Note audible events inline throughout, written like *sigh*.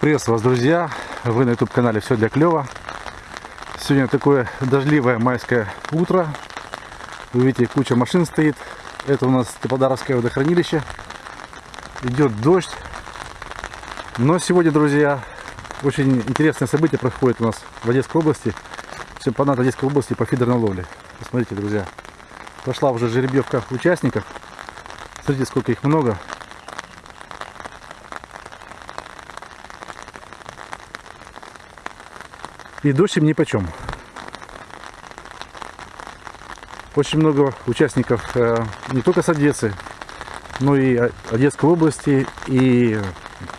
Приветствую вас, друзья! Вы на YouTube канале Все для клёва. Сегодня такое дождливое майское утро. Вы видите, куча машин стоит. Это у нас Теплодаровское водохранилище. Идет дождь. Но сегодня, друзья, очень интересное событие происходит у нас в Одесской области. Чемпионат Одесской области по фидерной ловле. Посмотрите, друзья. Пошла уже жеребьевка участников. Смотрите, сколько их много. И дождь им ни почем. Очень много участников э, не только с Одессы, но и Одесской области и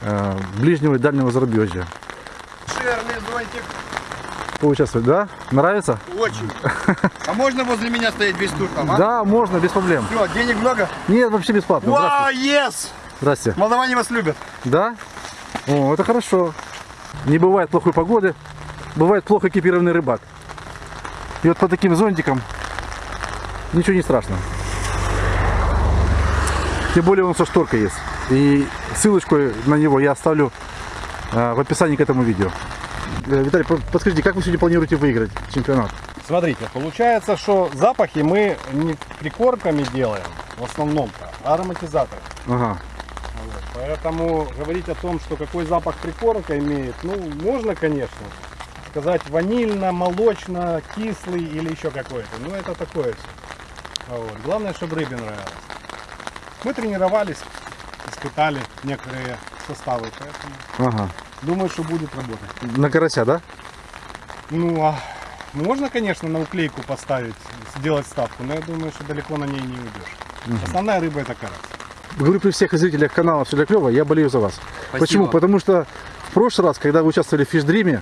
э, ближнего и дальнего зарубежья. Шерный зонтик. Поучаствовать, да? Нравится? Очень. А можно возле меня стоять весь тур там, а? Да, можно, без проблем. Все, денег много? Нет, вообще бесплатно. Вау, Здравствуйте. yes! Здрасте. Молдаване вас любят. Да? О, это хорошо. Не бывает плохой погоды, бывает плохо экипированный рыбак. И вот по таким зонтикам ничего не страшно. Тем более он со шторкой есть. И ссылочку на него я оставлю э, в описании к этому видео. Э, Виталий, по- подскажите, как вы сегодня планируете выиграть чемпионат? Смотрите, получается, что запахи мы не прикормками делаем, в основном-то, а ароматизаторы. Ага. Вот. Поэтому говорить о том, что какой запах прикормка имеет, ну, можно, конечно. Сказать ванильно, молочно, кислый или еще какой-то. Ну, это такое все. Вот. Главное, чтобы рыбе нравилось. Мы тренировались, испытали некоторые составы, поэтому Ага. думаю, что будет работать. На карася, да? Ну, а можно, конечно, на уклейку поставить, сделать ставку, но я думаю, что далеко на ней не уйдешь. Основная рыба это карась. Говорю при всех зрителях канала Все для клёва, я болею за вас. Почему? Потому что в прошлый раз, когда вы участвовали в фишдриме,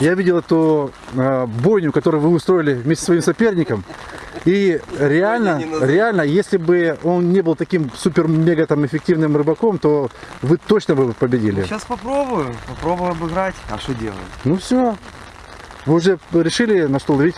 я видел эту э, бойню, которую вы устроили вместе со своим соперником. И реально, реально, если бы он не был таким супер-мега там эффективным рыбаком, то вы точно бы победили. Сейчас попробую, попробую обыграть. А что делать? Ну все. Вы уже решили на что ловить?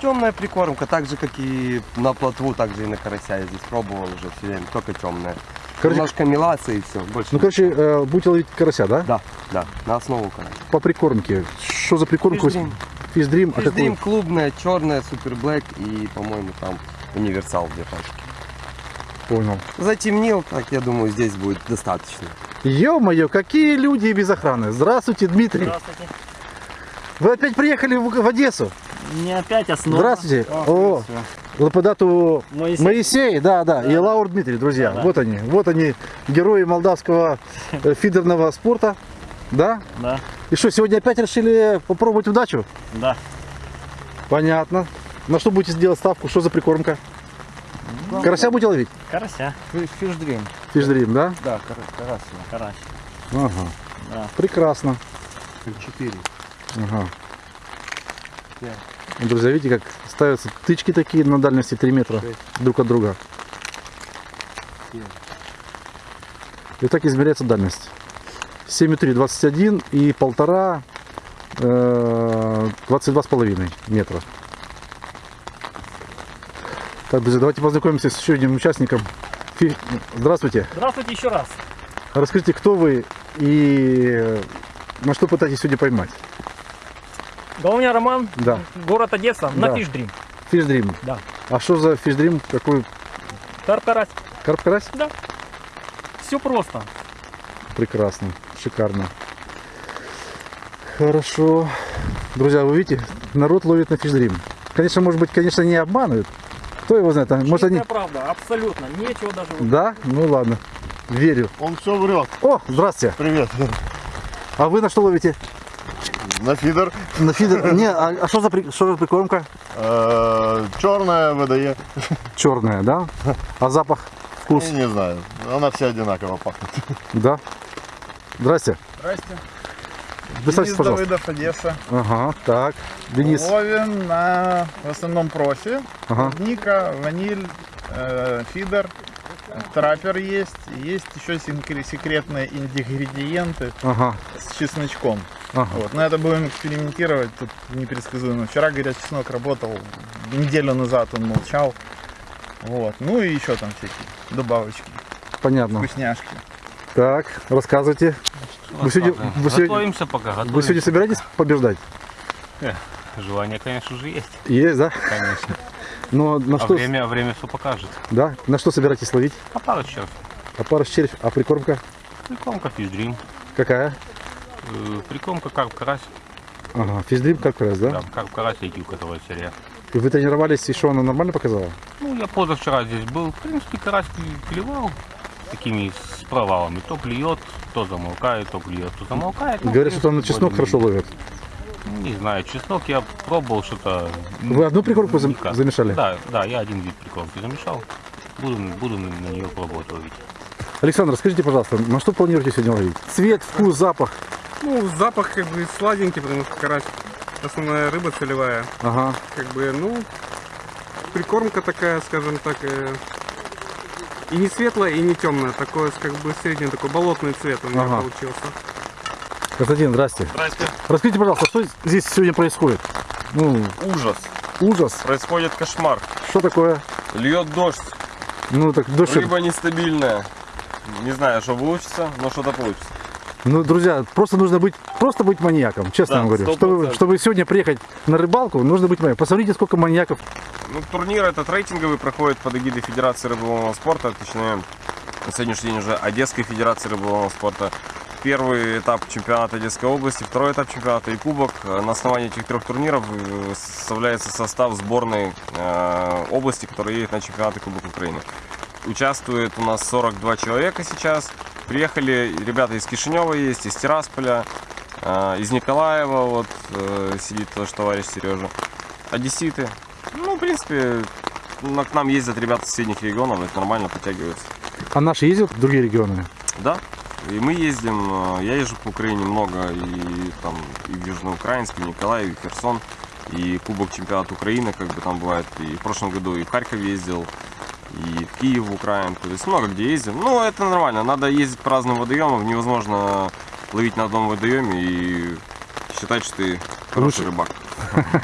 Темная прикормка, так же, как и на плотву, так же и на карася. Я здесь пробовал уже все время, только темная. Короче, Немножко мелаться и все. Больше ну, короче, э, будете ловить карася, да? Да, да, на основу карася. По прикормке. Что за прикормку? Фишдрим. Фишдрим. А Фишдрим какой? клубная, черная, супер блэк и, по-моему, там универсал две пачки. Понял. Затемнил, так я думаю, здесь будет достаточно. Ё-моё, какие люди без охраны. Здравствуйте, Дмитрий. Здравствуйте. Вы опять приехали в, в Одессу? Не опять основа. Здравствуйте. О, Лаподату Моисей. Моисей, да, да, и Лаур Дмитрий, друзья. Да, да. Вот они, вот они, герои молдавского э, фидерного спорта. Да? Да, И что, сегодня опять решили попробовать удачу? да. Понятно. На что будете делать ставку? Что за прикормка? Карася будете ловить? Карася. Фишдрим. Фишдрим, да? Да, карась. Карась. Ага. Да. Прекрасно. Четыре. Ага. Пять. Ну, Друзья, видите, как ставятся тычки такие на дальности 3 метра друг от друга. Семь. И так измеряется дальность. 7,3 21 и полтора э, 22,5 метра. Так, друзья, давайте познакомимся с еще одним участником. Здравствуйте. Здравствуйте еще раз. Расскажите, кто вы и э, на что пытаетесь сегодня поймать? Да у меня Роман, Да. город Одесса, Да. на Фишдрим. Фишдрим. Да. А что за фишдрим? Какой Карп карась. карп карась? Все просто. Прекрасно, шикарно. Хорошо. Друзья, вы видите, народ ловит на фишдрим. Конечно, может быть, конечно, не обманывают. Кто его знает? а Может, они... Правда, абсолютно. Нечего даже... Да? Ну ладно. Верю. Он все врет. О, здравствуйте. Привет. А вы на что ловите? На фидер. На фидер? Не, а а что за, при- что за прикормка? Черная ВДЕ. Черная, да? А запах, вкус? Я не знаю. Она вся одинаково пахнет. Да. Здрасте. Здрасте. Представьтесь, Денис пожалуйста. Давыдов, Одесса. Ага, так. Денис. Ловим на в основном профи. Ага. Клубника, ваниль, э, фидер, траппер есть. Есть еще секре- секретные ингредиенты Ага. с чесночком. Ага. Вот. Но это будем экспериментировать, тут непредсказуемо. Вчера, говорят, чеснок работал, неделю назад он молчал. Вот. Ну и еще там всякие добавочки, Понятно. вкусняшки. Так, рассказывайте. Вы сегодня, вы сегодня, Готовимся пока, готовимся. вы сегодня собираетесь побеждать? Желание, конечно же, есть. Есть, да? Конечно. Но на А что, время, время все покажет. да? На что собираетесь ловить? А пару черт. А пара червь, а прикормка Прикормка физдрим. какая? Э, Прикормка карп карась. Ага, физдрим как раз, да? Да, карп карась и килковая серия. И вы тренировались, и что, она нормально показала? Ну, я позавчера здесь был. В принципе, карась кле- клевал такими с провалами. То клюет, то замолкает, то клюет, то замолкает. Ну, Говорят, что там на чеснок хорошо ловят. Не знаю, чеснок я пробовал что-то. Вы одну прикормку никак. замешали? Да, да, я один вид прикормки замешал. Буду, буду на нее пробовать ловить. Александр, скажите, пожалуйста, на что планируете сегодня ловить? Цвет, вкус, запах? Ну, запах как бы сладенький, потому что карась основная рыба целевая. Ага. Как бы, ну, прикормка такая, скажем так, э, и не светлая, и не темная. Такое, как бы, средний такой болотный цвет у меня Ага. получился. Константин, здрасте. Здрасте. Расскажите, пожалуйста, что здесь сегодня происходит? Ну, Ужас. ужас. Происходит кошмар. Что такое? Льет дождь. Ну, так дождь. Рыба нестабильная. Не знаю, что получится, но что-то получится. Ну, друзья, просто нужно быть, просто быть маньяком, честно Да, вам говорю. Чтобы, чтобы сегодня приехать на рыбалку, нужно быть маньяком. Посмотрите, сколько маньяков. Ну, турнир этот рейтинговый проходит под эгидой Федерации рыболовного спорта, точнее, на сегодняшний день уже Одесской Федерации рыболовного спорта. Первый этап чемпионата Одесской области, второй этап чемпионата и кубок. На основании этих трех турниров э, составляется состав сборной э, области, которая едет на чемпионат и Кубок Украины. Участвует у нас 42 человека сейчас. Приехали ребята из Кишинева есть, из Тирасполя, э, из Николаева, вот э, сидит тоже товарищ Сережа. Одесситы. Ну, в принципе, к нам ездят ребята из соседних регионов, это нормально подтягиваются. А наши ездят в другие регионы? Да, и мы ездим, э, я езжу по Украине много, и там и в Южноукраинск, и в Николаев, и Херсон, и Кубок чемпионата Украины, как бы там бывает, и в прошлом году и в Харьков ездил, и в Киев, в Украину, то есть много где ездим. Ну, это нормально, надо ездить по разным водоемам, невозможно ловить на одном водоеме и считать, что ты хороший рыбак.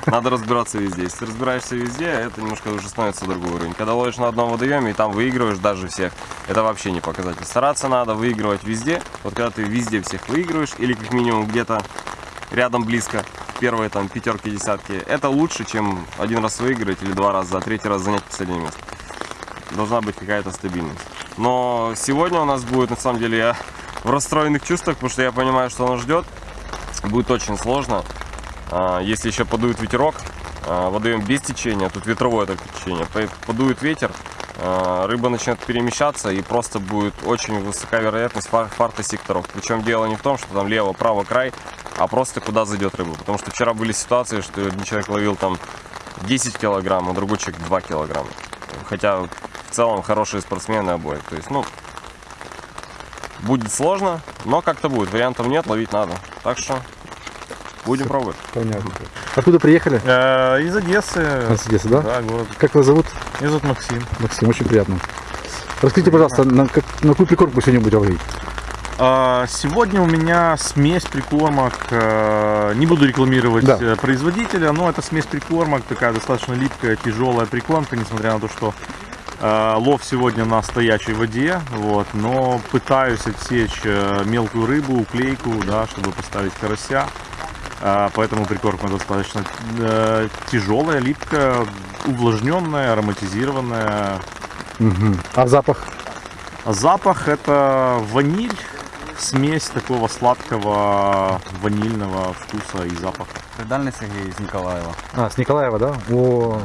Надо разбираться везде. Если ты разбираешься везде, это немножко уже становится другой уровень. Когда ловишь на одном водоеме и там выигрываешь даже всех, это вообще не показатель. Стараться надо выигрывать везде. Вот когда ты везде всех выигрываешь, или как минимум где-то рядом близко, первые там пятерки, десятки, это лучше, чем один раз выиграть или два раза, а третий раз занять последнее место. Должна быть какая-то стабильность. Но сегодня у нас будет, на самом деле, я в расстроенных чувствах, потому что я понимаю, что нас ждет. Будет очень сложно. А, Если еще подует ветерок, а, водоем без течения, тут ветровое только течение, по- подует ветер, а, рыба начнет перемещаться и просто будет очень высока вероятность фар- фарта секторов. Причем дело не в том, что там лево, право, край, а просто куда зайдет рыба. Потому что вчера были ситуации, что один человек ловил там 10 килограмм, а другой человек 2 килограмма. Хотя в целом хорошие спортсмены обои. То есть, ну, будет сложно, но как-то будет. Вариантов нет, ловить надо. Так что будем пробовать. Понятно. Откуда приехали? Э, Из Одессы. Из Одессы, да? Да, город. Как вас зовут? Меня зовут Максим. Максим, очень приятно. Расскажите, пожалуйста, на, как- на какую прикормку сегодня будете ловить? А, Сегодня у меня смесь прикормок. э, Не буду рекламировать Да. э, производителя, но это смесь прикормок, такая достаточно липкая, тяжелая прикормка, несмотря на то, что э, лов сегодня на стоячей воде, вот, но пытаюсь отсечь э, мелкую рыбу, уклейку, да, чтобы поставить карася. А, Поэтому прикормка достаточно э, тяжелая, липкая, увлажненная, ароматизированная. Мгм. А запах? А запах это ваниль, смесь такого сладкого ванильного вкуса и запаха. Дальний Сергій з Ніколаєва. А, с Николаева, да? О.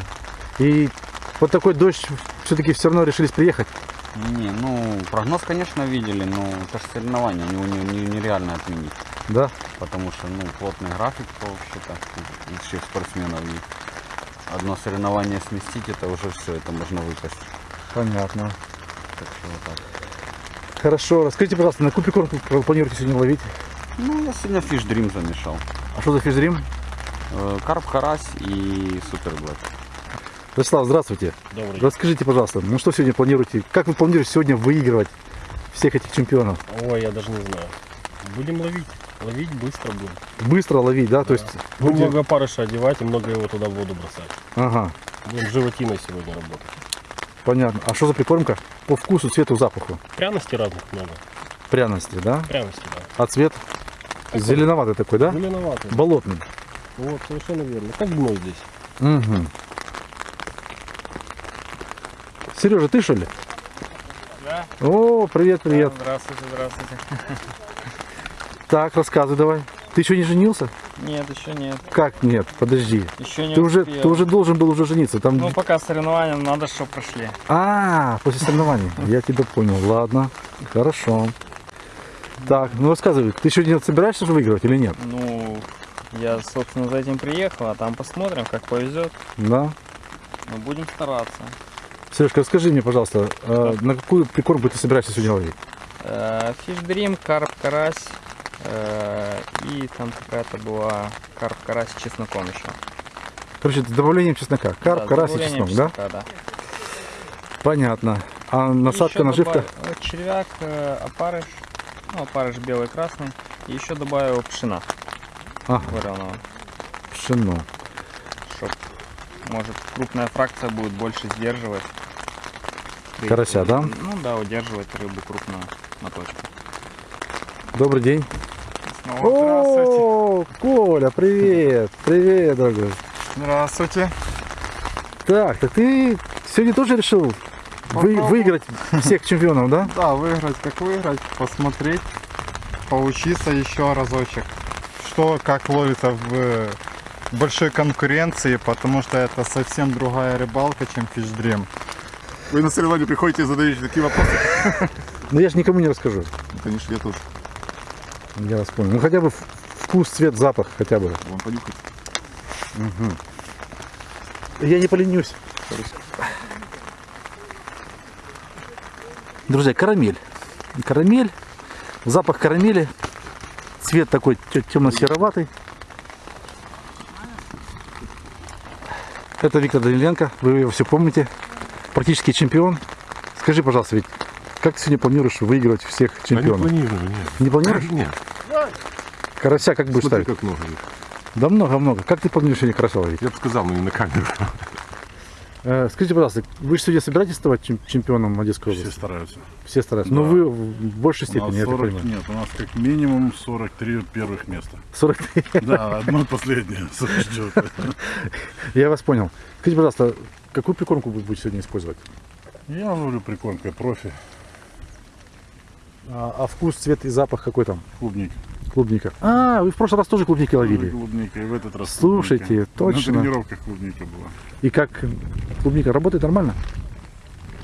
И вот такой дождь все-таки все равно решились приехать. Не, ну, прогноз, конечно, видели, но это же соревнования, его не- не- нереально отменить. Да? Потому что, ну, плотный график вообще-то у всех спортсменов. И одно соревнование сместить, это уже все, это можно выпасть. Понятно. Так что вот так. Хорошо. Расскажите, пожалуйста, на какую прикормку вы планируете сегодня ловить? Ну, я сегодня фиш дрим замешал. А что за физрим? Э, Карп, карась и супер блэк. Вячеслав, здравствуйте. Добрый Расскажите, пожалуйста, ну что сегодня планируете? Как вы планируете сегодня выигрывать всех этих чемпионов? Ой, я даже не знаю. Будем ловить. Ловить быстро будем. Быстро ловить, да? То есть Будем будете- много парыша одевать и много его туда в воду бросать. Ага, Будем животиной сегодня работать. понятно. А что за прикормка? По вкусу, цвету, запаху. Пряностей разных много. Пряности, да? Пряности, да. А цвет? Зеленоватый такой, да? Зеленоватый. Болотный. Вот, совершенно верно. Как дно здесь. Угу. Сережа, ты что ли? Да. О, привет, привет. Здравствуйте, здравствуйте. Так, рассказывай давай. Ты еще не женился? Нет, еще нет. Как нет? Подожди. Еще не Ты уже, успел. ты уже должен был уже жениться. Там... Ну, пока соревнования, надо, чтобы прошли. А, после соревнований. Я тебя понял. Ладно, хорошо. Так, ну рассказывай, ты еще не собираешься же выигрывать или нет? Ну, я, собственно, за этим приехал, а там посмотрим, как повезет. Да. Мы будем стараться. Сережка, расскажи мне, пожалуйста, э, на какую прикормку ты собираешься сегодня ловить? Э, Dream, карп, карась. э, И там какая-то была карп, карась с чесноком еще. Короче, с добавлением чеснока. Карп, Да, карась и чеснок, да? чеснока, да. Понятно. А насадка, наживка? добав- э, Червяк, опарыш. Ну, опарыш белый, красный. И еще добавил пшена Ага, вареного. пшено. Чтоб, может, крупная фракция будет больше сдерживать. Карася, да? Ну да, удерживать рыбу крупную на точку. Добрый день. Снова здравствуйте. О, Коля, привет. Привет, дорогой. Здравствуйте. Так, так ты сегодня тоже решил вы- выиграть всех чемпионов, да? Да, выиграть, как выиграть, посмотреть, поучиться еще разочек. Что, как ловится в большой конкуренции, потому что это совсем другая рыбалка, чем фишдрим. Вы на соревнования приходите и задаете такие вопросы? *laughs* Но я же никому не расскажу. Конечно, я тоже. Я вас понял. Ну хотя бы вкус, цвет, запах хотя бы. Вам понюхать. Я не поленюсь. Друзья, карамель. Карамель. Запах карамели. Цвет такой темно-сероватый. Это Виктор Даниленко. Вы его все помните. Практически чемпион. Скажи, пожалуйста, ведь как ты сегодня планируешь выигрывать всех чемпионов? планирую, нет. Не планируешь? Нет. Карася как будешь ставить? как много. Да много-много. Как ты планируешь сегодня карася ловить? Я бы сказал, но не на камеру. Э, Скажите, пожалуйста, вы же сегодня собираетесь ставать чем- чемпионом Одесской области? стараются. Все стараются. Но Да. вы в большей степени, я так 40 понимаю. нет, у нас как минимум 43 первых места. 43. Да, одно последнее *laughs* ждет. Я вас понял. Скажите, пожалуйста, какую прикормку вы будете сегодня использовать? Я ловлю прикормкой профи, А, а вкус, цвет и запах какой там? клубник. Клубника. А, вы в прошлый раз тоже клубники ловили. Клубника, и в этот раз Слушайте, клубника. точно. На тренировках клубника была. И как клубника работает нормально?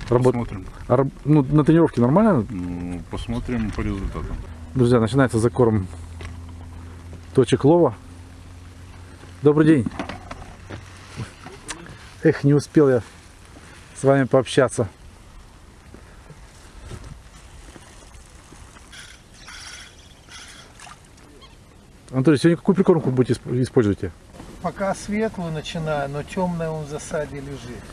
Работает. Посмотрим. А ну, на тренировке нормально? Ну, посмотрим по результатам. Друзья, начинается закорм точек лова. Добрый день. Эх, не успел я с вами пообщаться. Анатолий, сегодня какую прикормку будете исп- используете? Пока светлую начинаю, но темная он в засаде лежит.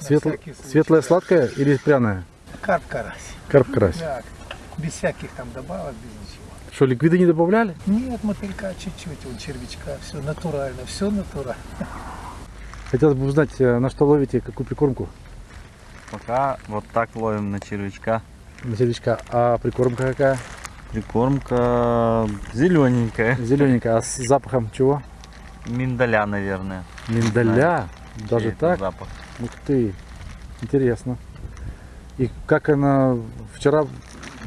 Светл-. Светлая сладкая или пряная? Карп карась. Карп карась. Да, без всяких там добавок, без ничего. Что, ликвиды не добавляли? Нет, мотылька чуть-чуть, он червячка, все натурально, все натурально. Хотелось бы узнать, э, на что ловите, какую прикормку Пока вот так ловим на червячка. на червячка. А прикормка какая? Прикормка зелененькая. Зелененькая. А с запахом чего? Миндаля, наверное. Миндаля? Знаю, Даже так? Запах. Ух ты, интересно. И как она вчера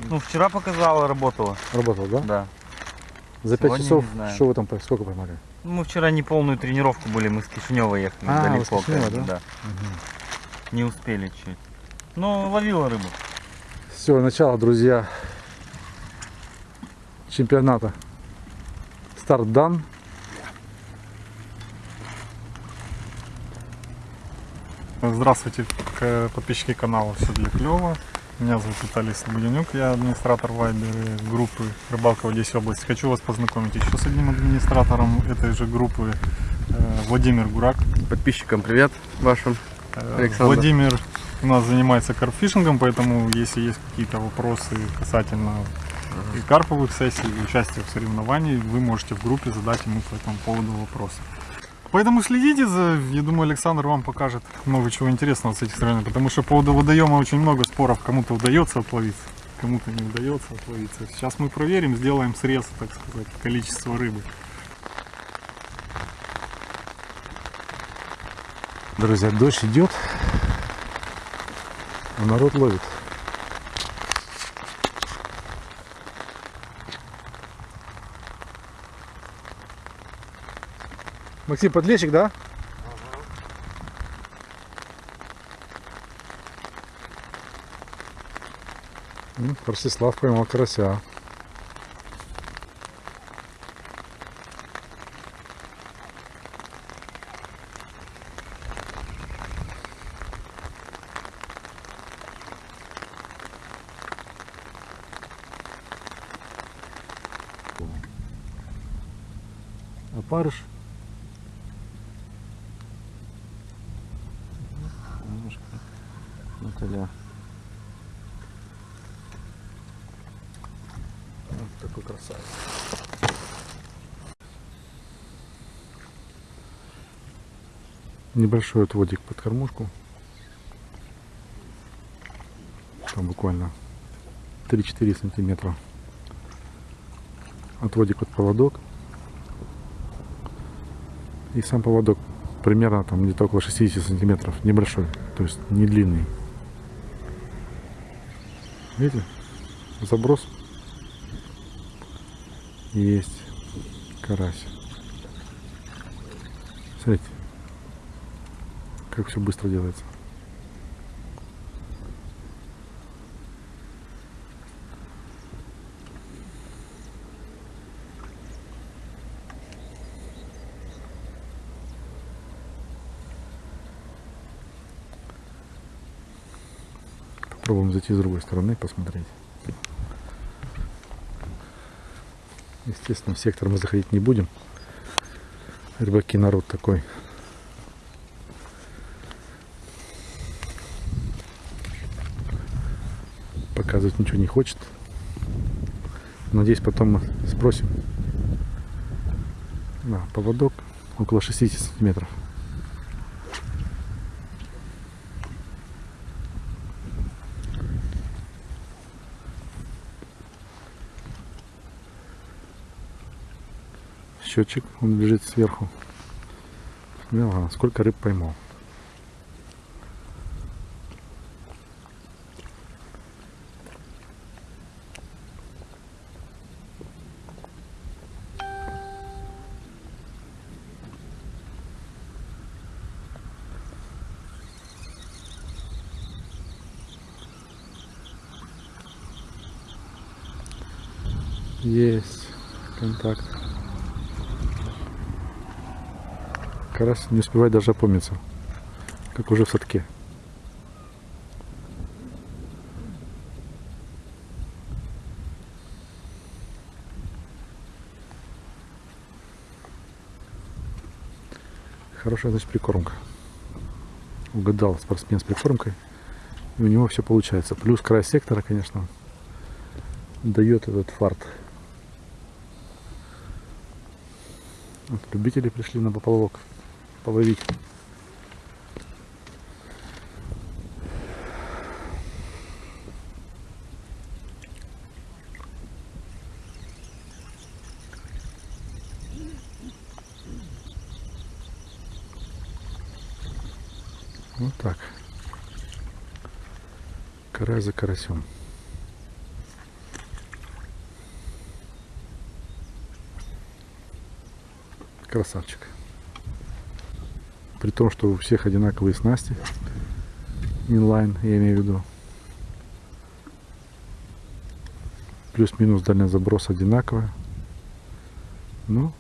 Ну, вчера показала, работала. работала, да? Да. За пять часов, что вы там, сколько поймали? Мы вчера не полную тренировку были, мы с Кишинева ехали А, далеко. Кишинева, бы, да? Не успели чуть. Ну, ловила рыбу. Все, начало, друзья, чемпионата. Старт дан. Здравствуйте, подписчики канала «Все для клёва». Меня зовут Виталий Слободенюк, я администратор Вайбер группы «Рыбалка в Одессе области». Хочу вас познакомить еще с одним администратором этой же группы, э, Владимир Гурак. Подписчикам привет вашим. Э, Александр. Владимир у нас занимается карпфишингом, поэтому если есть какие-то вопросы касательно и карповых сессий, и участия в соревновании, вы можете в группе задать ему по этому поводу вопросы. Поэтому следите за, я думаю, Александр вам покажет много чего интересного с этих соревнований, потому что по поводу водоема очень много споров, кому-то удается отловиться, кому-то не удается отловиться. Сейчас мы проверим, сделаем срез, так сказать, количества рыбы. Друзья, дождь идет, а народ ловит. Максим, подлещик, да? М, Ростислав поймал карася. Опарыш. Немножко Наталья. Вот такой красавец. Небольшой отводик под кормушку. Там буквально 3-4 сантиметра. Отводик под поводок. И сам поводок примерно там где-то около 60 сантиметров. Небольшой. То есть не длинный. Видите? Заброс. Есть карась. Смотрите, как все быстро делается. Попробуем зайти с другой стороны, посмотреть. Естественно, в сектор мы заходить не будем. Рыбаки народ такой. Показывать ничего не хочет. Надеюсь, потом мы спросим. Да, поводок около 60 сантиметров. Счетчик, он лежит сверху. Ага, сколько рыб поймал. Есть контакт. Карась не успевает даже опомниться, как уже в садке. Хорошая, значит, прикормка. Угадал спортсмен с прикормкой. И у него все получается. Плюс край сектора, конечно, дает этот фарт. Вот, любители пришли на поплавок половить. Вот так. Карась за карасем. Красавчик. При том, что у всех одинаковые снасти. Инлайн, я имею в виду. Плюс-минус дальность заброса одинаковая. Но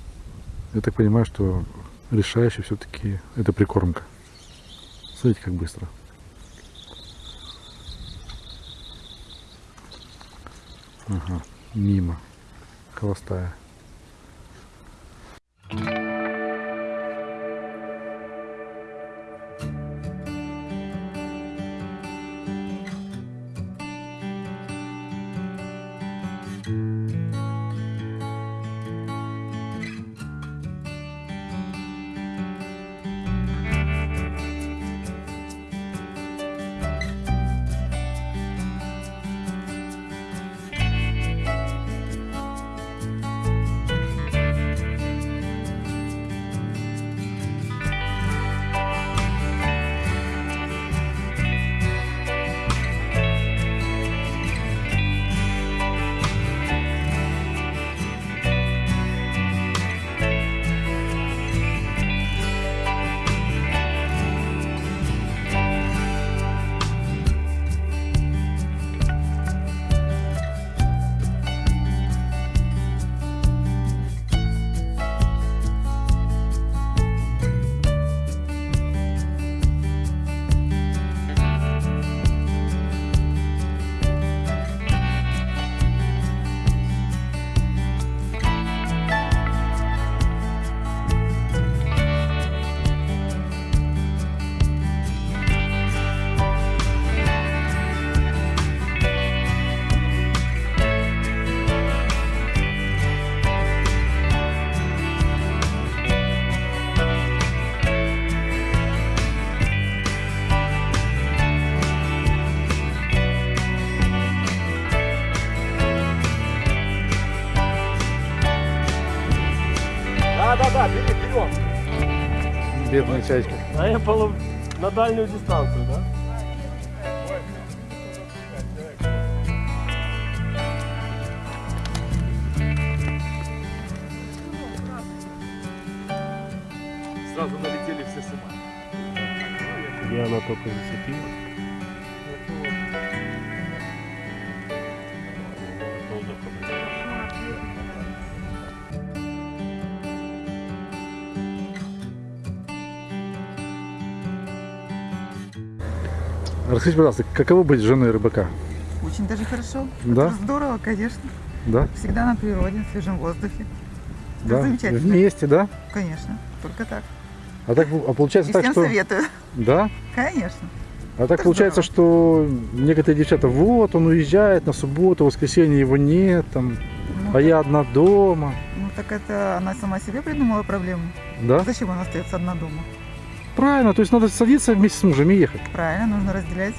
я так понимаю, что решающий все-таки это прикормка. Смотрите, как быстро. Ага, мимо. Холостая. Чайка. А я полов... на дальнюю дистанцию, да? Расскажите, пожалуйста, каково быть женой рыбака? Очень даже хорошо. Да? Это здорово, конечно. Да? Всегда на природе, в свежем воздухе. Это Да? замечательно. Вместе, да? Конечно, только так. А так а получается И так, всем что... советую. Да? Конечно. А так получается, что некоторые девчата, вот, он уезжает на субботу, воскресенье его нет, там, а я одна дома. Ну так это она сама себе придумала проблему. Да? Зачем она остается одна дома? Правильно, то есть надо садиться вместе с мужем и ехать. Правильно, нужно разделять.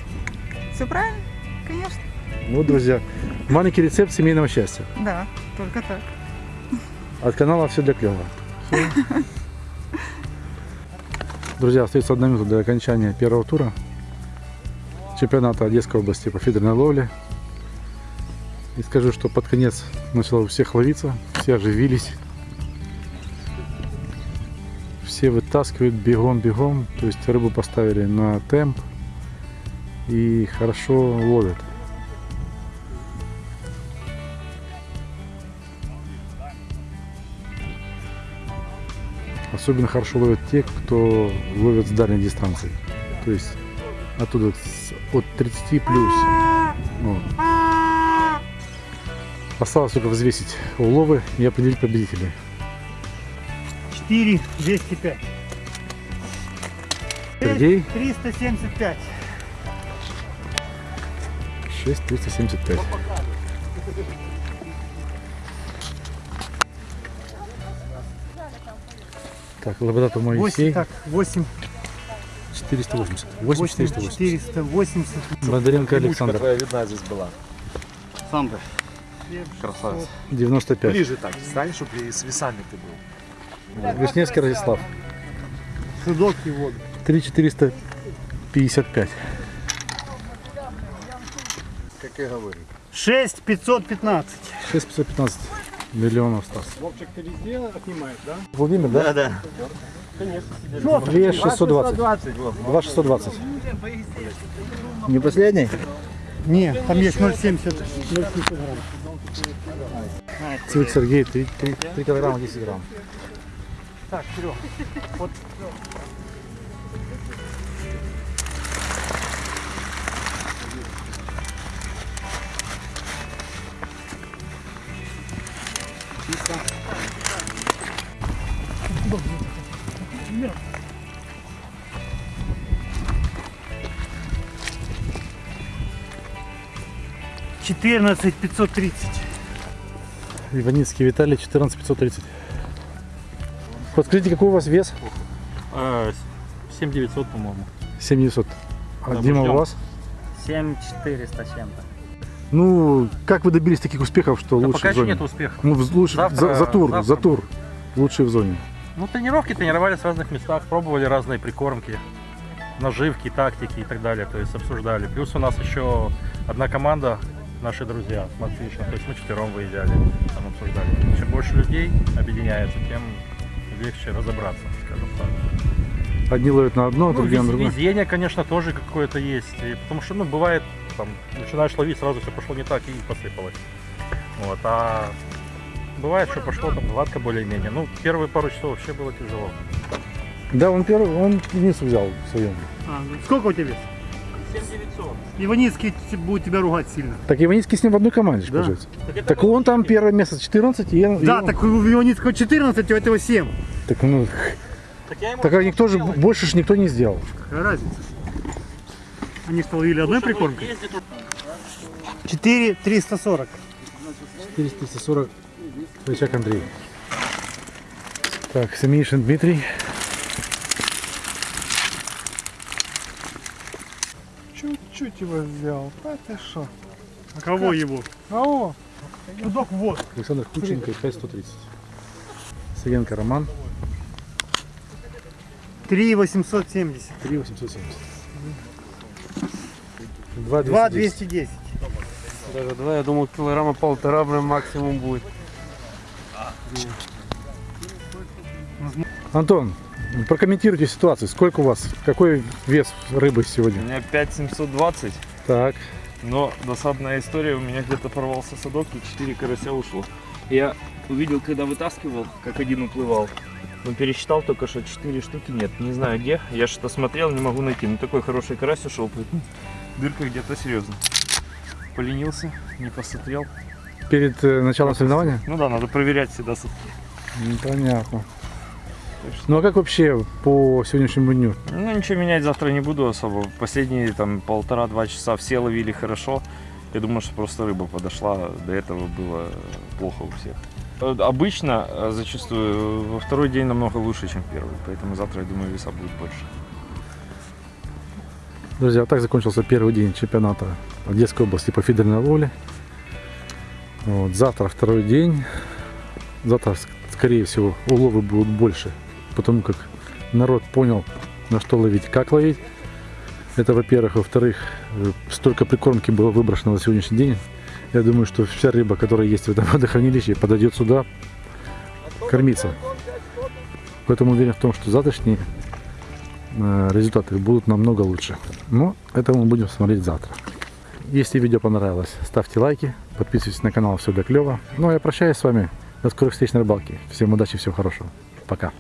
Все правильно, конечно. Вот, друзья, маленький рецепт семейного счастья. Да, только так. От канала все для клёва. Друзья, остается одна минута до окончания первого тура чемпионата Одесской области по фидерной ловле. И скажу, что под конец начало у всех ловиться, все оживились. Все вытаскивают бегом-бегом, то есть рыбу поставили на темп и хорошо ловят. Особенно хорошо ловят те, кто ловят с дальней дистанции. То есть оттуда от 30 плюс. Вот. Осталось только взвесить уловы и определить победителей. 4, 205. Сергей 375. 6375. Так, лабрадор Моисей 8, так, 8, 480. 8 480. 480. Бондаренко Александр твоя видна здесь была. Ты. Красавец. 95. Ближе так, стань, чтобы и с весами ты был. Вишневский Радислав Судок и воду. 3455. Как я говорю. 6, 515. 6515 миллионов осталось. Вовчик, везде отнимаешь, да? Владимир, да? да. Конечно. 2 620. 2 620. Не последний? Не, там есть 0,70. 0,70 грамм. Цвет Сергей 3, 3, 3 килограмма 10 грамм. Так, Серег, вот Четырнадцать пятьсот тридцать. Иваницкий Виталий 14 530. Подскажите, какой у вас вес? 7900, по-моему. 7900. А Да, Дима у вас? 7400 чем-то. Ну, как вы добились таких успехов, что Да лучше пока в еще зоне? нет успехов. Ну, лучше, Завтра- за, за тур, завтра за тур. Лучшие в зоне. Ну, тренировки тренировались в разных местах, пробовали разные прикормки, наживки, тактики и так далее, то есть обсуждали. Плюс у нас еще одна команда, наши друзья, Матвишна, то есть мы четвером выезжали, там обсуждали. Чем больше людей объединяется, тем легче разобраться, скажем так. Одни ловят на одно, Ну, другие на другое. везение, конечно, тоже какое-то есть. И потому что, ну, бывает, там, начинаешь ловить, сразу все пошло не так и посыпалось. Вот, а бывает, что пошло там гладко более-менее. Ну, первые пару часов вообще было тяжело. Да, он первый, он единицу взял в своем. А, ну, сколько у тебя вес? 7900. Иваницкий будет тебя ругать сильно. Так Иваницкий с ним в одной команде, Да. получается. Так он там первое место 14, и, я- и Да, он- так у Иваницкого 14, у этого 7. так, ну, так а никто же, больше же никто не сделал. Какая разница? Они что, ловили одной прикормкой? 4 340. 440 Рычаг Андрей. Так, Семенишин Дмитрий. Чуть-чуть его взял. А ты шо? А кого его? А о, Судок вот. Александр Кученко 5130. Саенко Роман. 3 870. 3 870. 2 2 210. Даже два, я думал, килограмма полтора прям максимум будет. Антон, прокомментируйте ситуацию. Сколько у вас? Какой вес рыбы У сегодня? меня 5720, Так. но досадная история, у меня где-то порвался садок и 4 карася ушло. Я увидел, когда вытаскивал, как один уплывал. Но пересчитал только, что 4 штуки нет. Не знаю где. Я что-то смотрел, не могу найти. Ну такой хороший карась ушел. поэтому *laughs* Дырка где-то серьезно. Поленился, не посмотрел. Перед э, началом соревнования? Ну да, надо проверять всегда. с- Ну, Понятно. Ну а как вообще по сегодняшнему дню? Ну ничего менять завтра не буду особо. Последние там полтора-два часа все ловили хорошо. Я думаю, что просто рыба подошла. До этого было плохо у всех. Э, Обычно, э, зачастую, во второй день намного лучше, чем первый. Поэтому завтра, я думаю, веса будет больше. Друзья, вот так закончился первый день чемпионата Одесской области по фидерной ловле. Вот, завтра второй день. Завтра, ск- скорее всего, уловы будут больше, потому как народ понял, на что ловить, как ловить. Это, во-первых. Во-вторых, э, столько прикормки было выброшено на сегодняшний день. Я думаю, что вся рыба, которая есть в этом *laughs* водохранилище, подойдет сюда кормиться. Поэтому уверен в том, что завтрашние э, результаты будут намного лучше. Но это мы будем смотреть завтра. Если видео понравилось, ставьте лайки, подписывайтесь на канал, все для клева. Ну а я прощаюсь с вами. До скорых встреч на рыбалке. Всем удачи, всего хорошего. Пока.